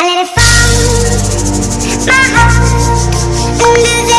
I let it fall, my heart, under